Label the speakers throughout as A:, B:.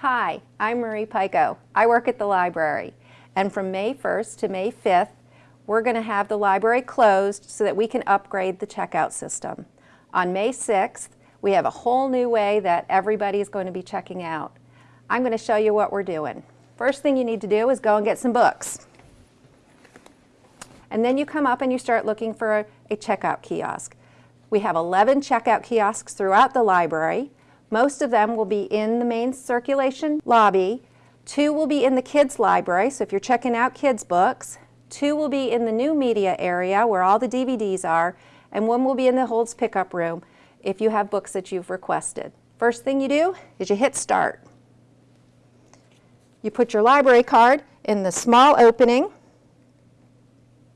A: Hi, I'm Marie Pico. I work at the library. And from May 1st to May 5th, we're going to have the library closed so that we can upgrade the checkout system. On May 6th, we have a whole new way that everybody is going to be checking out. I'm going to show you what we're doing. First thing you need to do is go and get some books. And then you come up and you start looking for a, a checkout kiosk. We have 11 checkout kiosks throughout the library. Most of them will be in the main circulation lobby. Two will be in the kids library, so if you're checking out kids books. Two will be in the new media area where all the DVDs are, and one will be in the holds pickup room if you have books that you've requested. First thing you do is you hit start. You put your library card in the small opening.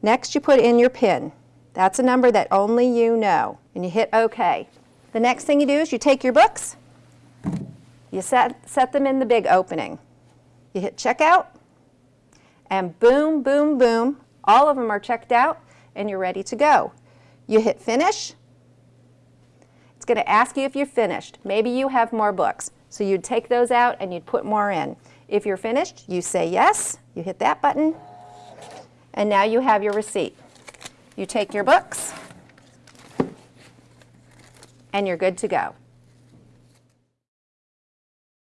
A: Next you put in your PIN. That's a number that only you know, and you hit OK. The next thing you do is you take your books, you set, set them in the big opening. You hit checkout, and boom, boom, boom, all of them are checked out, and you're ready to go. You hit finish. It's going to ask you if you're finished. Maybe you have more books, so you'd take those out and you'd put more in. If you're finished, you say yes, you hit that button, and now you have your receipt. You take your books, and you're good to go.